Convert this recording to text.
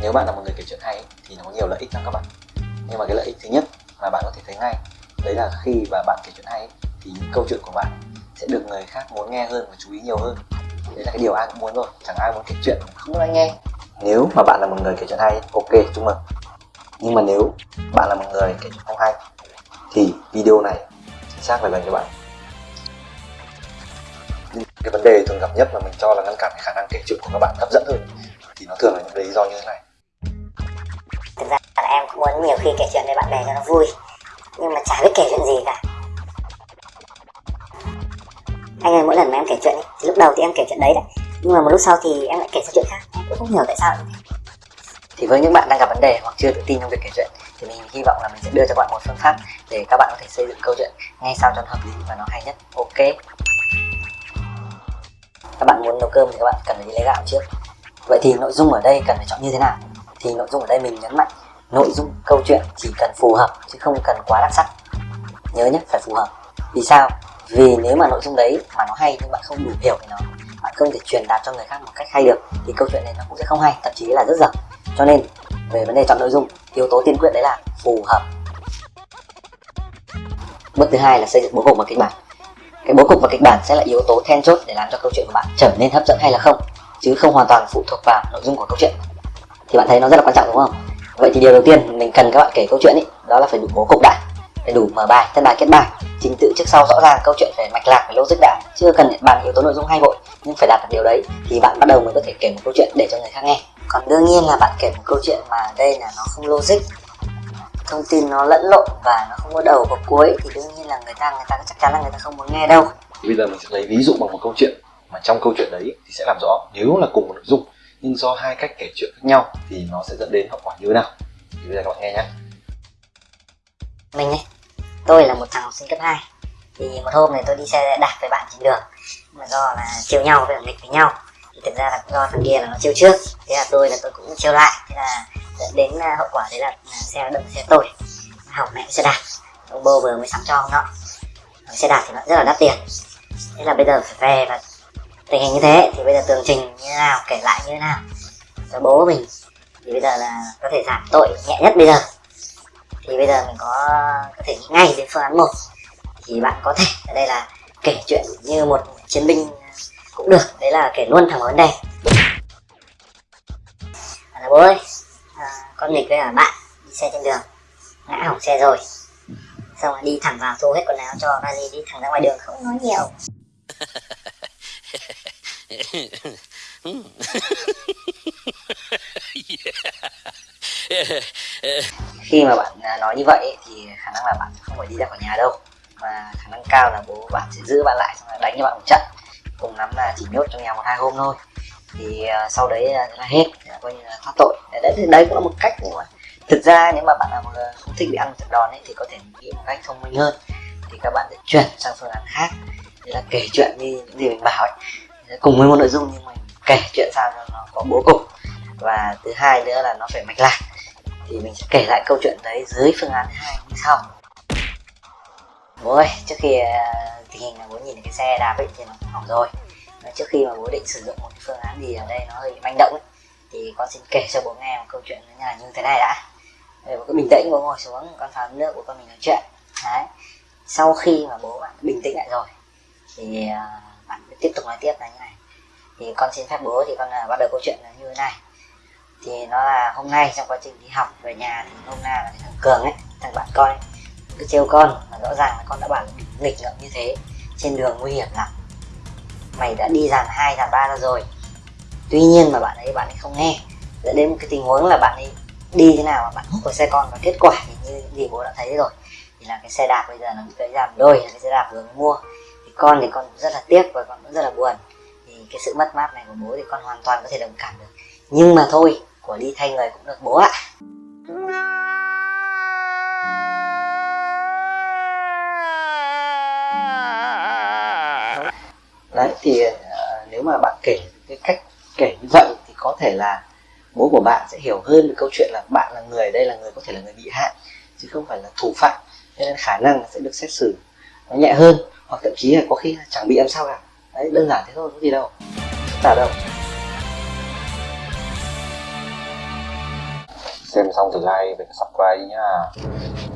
nếu bạn là một người kể chuyện hay thì nó có nhiều lợi ích lắm các bạn. Nhưng mà cái lợi ích thứ nhất mà bạn có thể thấy ngay, đấy là khi mà bạn kể chuyện hay thì những câu chuyện của bạn sẽ được người khác muốn nghe hơn và chú ý nhiều hơn. Đấy là cái điều ai cũng muốn rồi, chẳng ai muốn kể chuyện mà không có ai nghe. Nếu mà bạn là một người kể chuyện hay ok, chúc mừng. Nhưng mà nếu bạn là một người kể chuyện không hay, thì video này chính xác phải dành cho bạn. Nhưng cái vấn đề thường gặp nhất mà mình cho là ngăn cản cái khả năng kể chuyện của các bạn hấp dẫn hơn thì nó thường là những lý do như thế này thực ra là em cũng muốn nhiều khi kể chuyện với bạn bè cho nó vui nhưng mà chả biết kể chuyện gì cả. Anh ơi mỗi lần mà em kể chuyện ấy, thì lúc đầu thì em kể chuyện đấy đấy nhưng mà một lúc sau thì em lại kể sang chuyện khác em cũng không hiểu tại sao. Thì với những bạn đang gặp vấn đề hoặc chưa tự tin trong việc kể chuyện thì mình hy vọng là mình sẽ đưa cho bạn một phương pháp để các bạn có thể xây dựng câu chuyện ngay sao cho nó hợp lý và nó hay nhất. Ok. Các bạn muốn nấu cơm thì các bạn cần phải đi lấy gạo trước. Vậy thì nội dung ở đây cần phải chọn như thế nào? Thì nội dung ở đây mình nhấn mạnh, nội dung, câu chuyện chỉ cần phù hợp chứ không cần quá đặc sắc. Nhớ nhé, phải phù hợp. Vì sao? Vì nếu mà nội dung đấy mà nó hay nhưng bạn không đủ hiểu về nó, bạn không thể truyền đạt cho người khác một cách hay được, thì câu chuyện này nó cũng sẽ không hay, thậm chí là rất dở. Cho nên, về vấn đề chọn nội dung, yếu tố tiên quyết đấy là phù hợp. Bước thứ hai là xây dựng bố cục và kịch bản. Cái bố cục và kịch bản sẽ là yếu tố then chốt để làm cho câu chuyện của bạn trở nên hấp dẫn hay là không, chứ không hoàn toàn phụ thuộc vào nội dung của câu chuyện thì bạn thấy nó rất là quan trọng, đúng không? Vậy thì điều đầu tiên mình cần các bạn kể câu chuyện ấy đó là phải đủ bố cục đã phải đủ mở bài, thân bài kết bài, trình tự trước sau rõ ràng câu chuyện phải mạch lạc phải logic đã chưa cần bàn yếu tố nội dung hay vội, nhưng phải đạt được điều đấy thì bạn bắt đầu mới có thể kể một câu chuyện để cho người khác nghe. Còn đương nhiên là bạn kể một câu chuyện mà đây là nó không logic, thông tin nó lẫn lộn và nó không có đầu có cuối, thì đương nhiên là người ta người ta chắc chắn là người ta không muốn nghe đâu. Bây giờ mình sẽ lấy ví dụ bằng một câu chuyện, mà trong câu chuyện đấy thì sẽ làm rõ, nếu là cùng một nội dung nhưng do hai cách kể chuyện khác nhau thì nó sẽ dẫn đến hậu quả như thế nào? Thì bây giờ các bạn nghe nhé mình ấy tôi là một thằng học sinh cấp 2 thì một hôm này tôi đi xe đạp với bạn trên đường. Mà do là chiều nhau với nghịch với nhau. Thì thực ra là do thằng kia là nó chiêu trước. Thế là tôi là tôi cũng chiêu lại. Thế là dẫn đến à, hậu quả đấy là, là xe nó đâm xe tôi. Hỏng mẹ xe đạp. Ông bô vừa mới sắm cho ông nọ. Xe đạp thì nó rất là đắt tiền. Thế là bây giờ phải về và tình hình như thế thì bây giờ tường trình như thế nào kể lại như thế nào cho bố mình. Thì bây giờ là có thể giảm tội nhẹ nhất bây giờ. Thì bây giờ mình có có thể nghĩ ngay đến phương án một. Thì bạn có thể ở đây là kể chuyện như một chiến binh cũng được. Đấy là kể luôn thẳng vào vấn đề. À, bố ơi à, con nghịch với cả bạn đi xe trên đường. Ngã hỏng xe rồi. Xong rồi đi thẳng vào thu hết quần áo cho vali đi thẳng ra ngoài đường không nói nhiều. khi mà bạn à, nói như vậy thì khả năng là bạn không phải đi ra khỏi nhà đâu. Mà khả năng cao là bố bạn sẽ giữ bạn lại xong rồi đánh cho bạn một trận. Cùng lắm là chỉ nhốt trong nhà một hai hôm thôi. Thì à, sau đấy là, là hết coi như là thoát tội. Đấy, đấy, đấy cũng là một cách nhưng mà thực ra nếu mà bạn là không thích bị ăn một trận đòn ấy thì có thể nghĩ một cách thông minh hơn. Thì các bạn sẽ chuyển sang phương án khác. Đấy là kể chuyện như những gì mình bảo ấy cùng với một nội dung nhưng mình kể chuyện sao cho nó có bố cục. Và thứ hai nữa là nó phải mạch lạc. Thì mình sẽ kể lại câu chuyện đấy dưới phương án hai như sau. Bố ơi trước khi à, tình hình là bố nhìn cái xe đạp ấy thì nó hỏng rồi. Và trước khi mà bố định sử dụng một cái phương án gì ở đây nó hơi bị manh động ấy thì con xin kể cho bố nghe một câu chuyện như là như thế này đã. Để bố cứ bình tĩnh bố ngồi xuống con pha nước của con mình nói chuyện. Đấy. Sau khi mà bố bạn bình tĩnh lại rồi thì uh, tiếp tục nói tiếp là như này. Thì con xin phép bố thì con à, bắt đầu câu chuyện là như thế này. Thì nó là hôm nay trong quá trình đi học về nhà thì hôm nay là cái thằng cường ấy thằng bạn con ấy, cứ trêu con mà rõ ràng là con đã bảo nghịch ngợm như thế trên đường nguy hiểm lắm. Mày đã đi dàn hai dàn ba ra rồi. Tuy nhiên mà bạn ấy bạn ấy không nghe. Dẫn đến một cái tình huống là bạn ấy đi thế nào mà bạn hút vào xe con và kết quả thì như gì bố đã thấy rồi. Thì là cái xe đạp bây giờ nó bị gãy giảm đôi là cái xe đạp vừa mới mua con thì con rất là tiếc và con cũng rất là buồn. Thì cái sự mất mát này của bố thì con hoàn toàn có thể đồng cảm được. Nhưng mà thôi, của đi thay người cũng được bố ạ. Đấy, thì ờ, nếu mà bạn kể cái cách kể như vậy thì có thể là bố của bạn sẽ hiểu hơn về câu chuyện là bạn là người, đây là người có thể là người bị hại, chứ không phải là thủ phạm. Cho nên khả năng sẽ được xét xử nó nhẹ hơn hoặc thậm chí là có khi là chẳng bị làm sao cả. Đấy, đơn giản thế thôi, có gì đâu. Phức tạp đâu. Xem xong thì like và subscribe nhá.